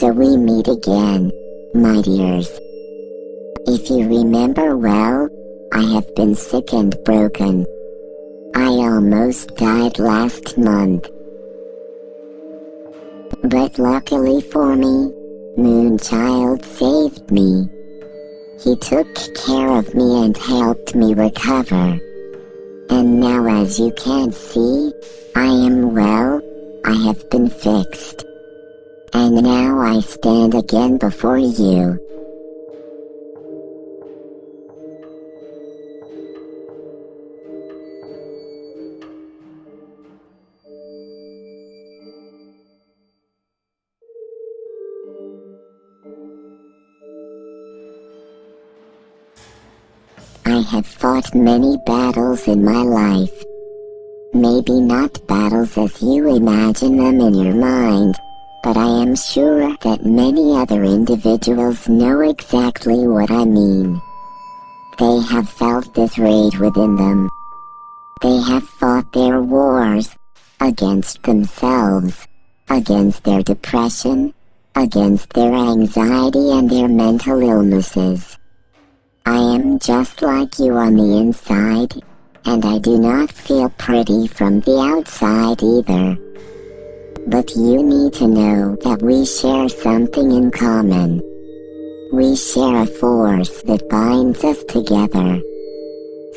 till we meet again, my dears. If you remember well, I have been sick and broken. I almost died last month. But luckily for me, Moonchild saved me. He took care of me and helped me recover. And now as you can see, I am well, I have been fixed. And now I stand again before you. I have fought many battles in my life. Maybe not battles as you imagine them in your mind, but I am sure that many other individuals know exactly what I mean. They have felt this rage within them. They have fought their wars against themselves, against their depression, against their anxiety and their mental illnesses. I am just like you on the inside, and I do not feel pretty from the outside either. But you need to know that we share something in common. We share a force that binds us together.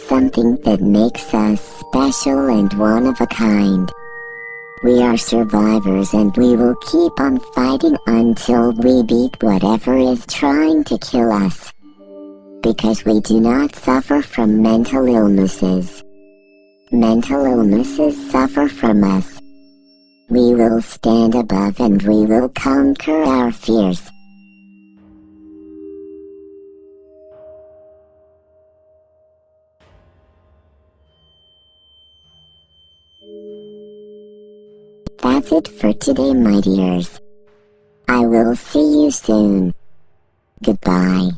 Something that makes us special and one of a kind. We are survivors and we will keep on fighting until we beat whatever is trying to kill us because we do not suffer from mental illnesses. Mental illnesses suffer from us. We will stand above and we will conquer our fears. That's it for today, my dears. I will see you soon. Goodbye.